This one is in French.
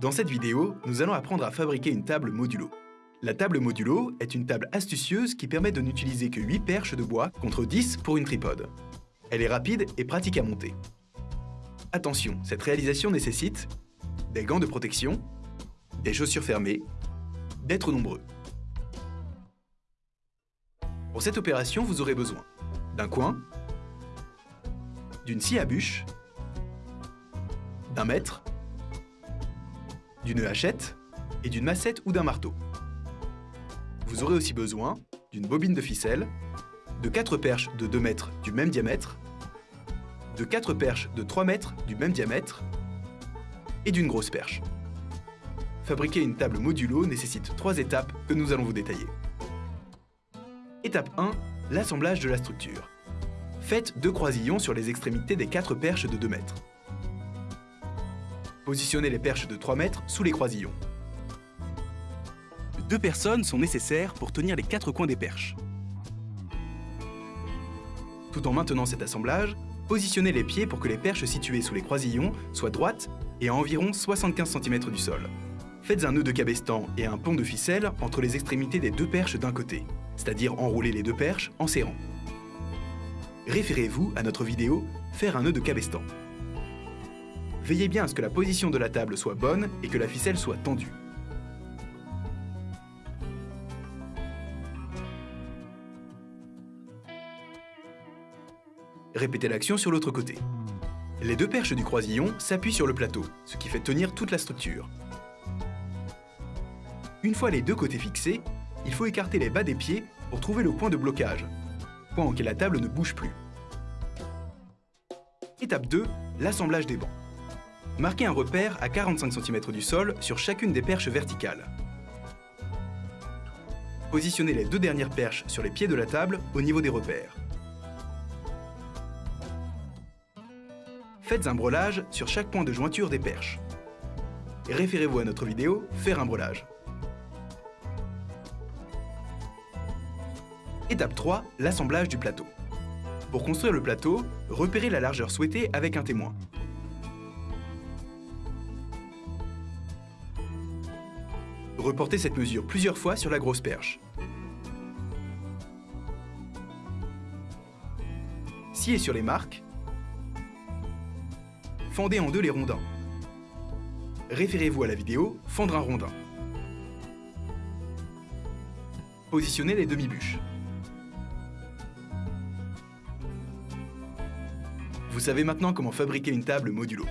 Dans cette vidéo, nous allons apprendre à fabriquer une table modulo. La table modulo est une table astucieuse qui permet de n'utiliser que 8 perches de bois contre 10 pour une tripode. Elle est rapide et pratique à monter. Attention, cette réalisation nécessite des gants de protection, des chaussures fermées, d'être nombreux. Pour cette opération, vous aurez besoin d'un coin, d'une scie à bûche, d'un mètre, d'une hachette et d'une massette ou d'un marteau. Vous aurez aussi besoin d'une bobine de ficelle, de 4 perches de 2 mètres du même diamètre, de 4 perches de 3 mètres du même diamètre et d'une grosse perche. Fabriquer une table modulo nécessite 3 étapes que nous allons vous détailler. Étape 1, l'assemblage de la structure. Faites deux croisillons sur les extrémités des 4 perches de 2 mètres. Positionnez les perches de 3 mètres sous les croisillons. Deux personnes sont nécessaires pour tenir les quatre coins des perches. Tout en maintenant cet assemblage, positionnez les pieds pour que les perches situées sous les croisillons soient droites et à environ 75 cm du sol. Faites un nœud de cabestan et un pont de ficelle entre les extrémités des deux perches d'un côté, c'est-à-dire enrouler les deux perches en serrant. Référez-vous à notre vidéo « Faire un nœud de cabestan ». Veillez bien à ce que la position de la table soit bonne et que la ficelle soit tendue. Répétez l'action sur l'autre côté. Les deux perches du croisillon s'appuient sur le plateau, ce qui fait tenir toute la structure. Une fois les deux côtés fixés, il faut écarter les bas des pieds pour trouver le point de blocage, point auquel la table ne bouge plus. Étape 2, l'assemblage des bancs. Marquez un repère à 45 cm du sol sur chacune des perches verticales. Positionnez les deux dernières perches sur les pieds de la table au niveau des repères. Faites un brelage sur chaque point de jointure des perches. Référez-vous à notre vidéo « Faire un brelage ». Étape 3, l'assemblage du plateau. Pour construire le plateau, repérez la largeur souhaitée avec un témoin. Reportez cette mesure plusieurs fois sur la grosse perche. Sciez sur les marques fendez en deux les rondins. Référez-vous à la vidéo « Fendre un rondin ». Positionnez les demi-bûches. Vous savez maintenant comment fabriquer une table modulo.